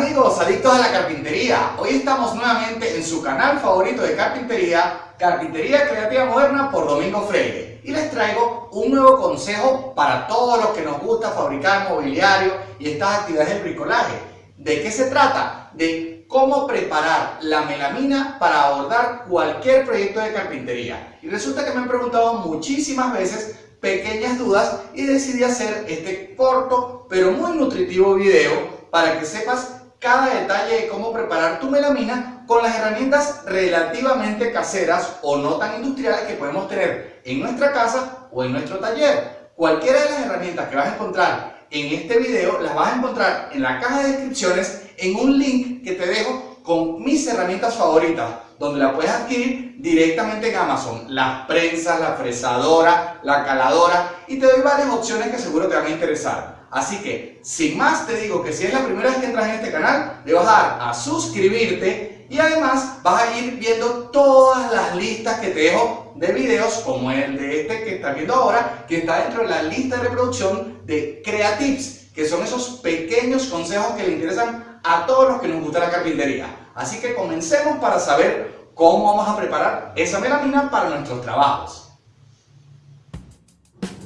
amigos, adictos a la carpintería. Hoy estamos nuevamente en su canal favorito de carpintería, Carpintería Creativa Moderna por Domingo Freire. Y les traigo un nuevo consejo para todos los que nos gusta fabricar mobiliario y estas actividades de bricolaje. ¿De qué se trata? De cómo preparar la melamina para abordar cualquier proyecto de carpintería. Y resulta que me han preguntado muchísimas veces pequeñas dudas y decidí hacer este corto pero muy nutritivo video para que sepas cada detalle de cómo preparar tu melamina con las herramientas relativamente caseras o no tan industriales que podemos tener en nuestra casa o en nuestro taller. Cualquiera de las herramientas que vas a encontrar en este video las vas a encontrar en la caja de descripciones en un link que te dejo con mis herramientas favoritas donde la puedes adquirir directamente en Amazon. Las prensas, la fresadora, la caladora y te doy varias opciones que seguro te van a interesar. Así que, sin más, te digo que si es la primera vez que entras en este canal, le vas a dar a suscribirte y además vas a ir viendo todas las listas que te dejo de videos, como el de este que estás viendo ahora, que está dentro de la lista de reproducción de Creatips, que son esos pequeños consejos que le interesan a todos los que nos gusta la carpintería. Así que comencemos para saber cómo vamos a preparar esa melamina para nuestros trabajos.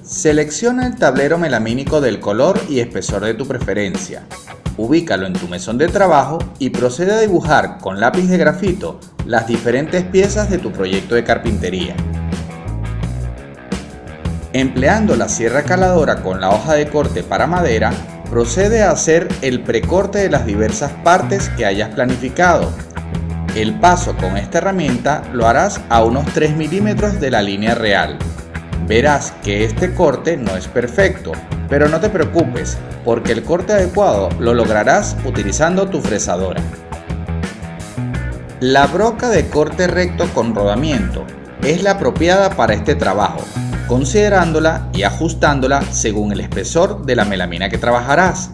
Selecciona el tablero melamínico del color y espesor de tu preferencia. Ubícalo en tu mesón de trabajo y procede a dibujar con lápiz de grafito las diferentes piezas de tu proyecto de carpintería. Empleando la sierra caladora con la hoja de corte para madera, procede a hacer el precorte de las diversas partes que hayas planificado. El paso con esta herramienta lo harás a unos 3 milímetros de la línea real verás que este corte no es perfecto, pero no te preocupes, porque el corte adecuado lo lograrás utilizando tu fresadora. La broca de corte recto con rodamiento es la apropiada para este trabajo, considerándola y ajustándola según el espesor de la melamina que trabajarás.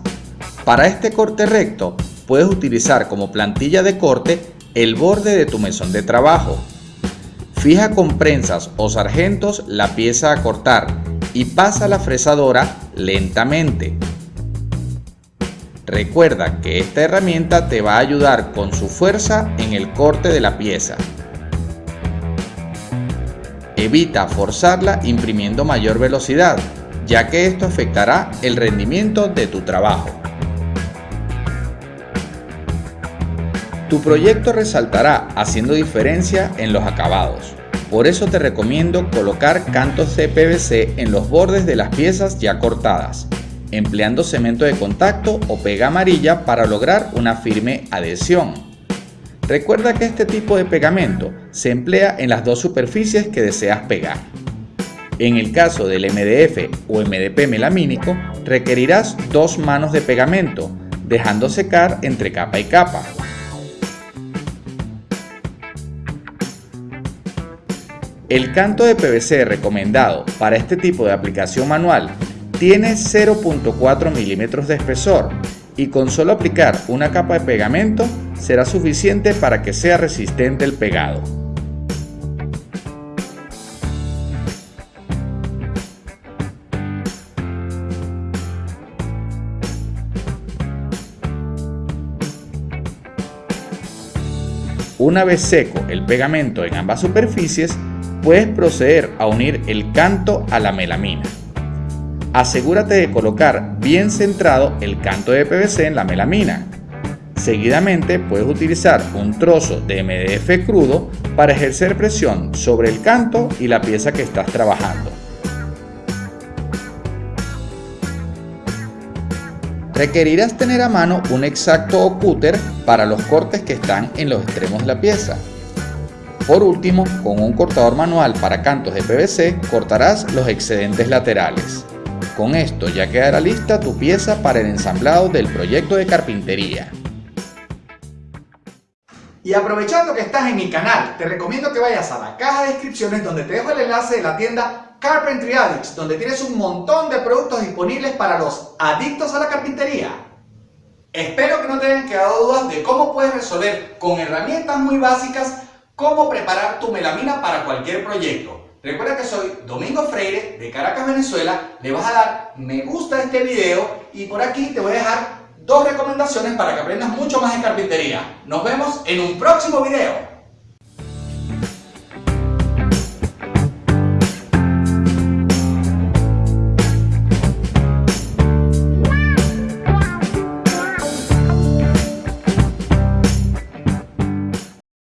Para este corte recto, puedes utilizar como plantilla de corte el borde de tu mesón de trabajo, Fija con prensas o sargentos la pieza a cortar y pasa la fresadora lentamente. Recuerda que esta herramienta te va a ayudar con su fuerza en el corte de la pieza. Evita forzarla imprimiendo mayor velocidad, ya que esto afectará el rendimiento de tu trabajo. Tu proyecto resaltará haciendo diferencia en los acabados. Por eso te recomiendo colocar cantos de PVC en los bordes de las piezas ya cortadas, empleando cemento de contacto o pega amarilla para lograr una firme adhesión. Recuerda que este tipo de pegamento se emplea en las dos superficies que deseas pegar. En el caso del MDF o MDP melamínico, requerirás dos manos de pegamento, dejando secar entre capa y capa. El canto de PVC recomendado para este tipo de aplicación manual tiene 0.4 milímetros de espesor y con solo aplicar una capa de pegamento será suficiente para que sea resistente el pegado. Una vez seco el pegamento en ambas superficies, puedes proceder a unir el canto a la melamina. Asegúrate de colocar bien centrado el canto de PVC en la melamina. Seguidamente puedes utilizar un trozo de MDF crudo para ejercer presión sobre el canto y la pieza que estás trabajando. Requerirás tener a mano un exacto cúter para los cortes que están en los extremos de la pieza. Por último, con un cortador manual para cantos de PVC cortarás los excedentes laterales. Con esto ya quedará lista tu pieza para el ensamblado del proyecto de carpintería. Y aprovechando que estás en mi canal, te recomiendo que vayas a la caja de descripciones donde te dejo el enlace de la tienda Carpentry Addicts, donde tienes un montón de productos disponibles para los adictos a la carpintería. Espero que no te hayan quedado dudas de cómo puedes resolver con herramientas muy básicas cómo preparar tu melamina para cualquier proyecto. Recuerda que soy Domingo Freire de Caracas, Venezuela. Le vas a dar me gusta a este video y por aquí te voy a dejar dos recomendaciones para que aprendas mucho más de carpintería. Nos vemos en un próximo video.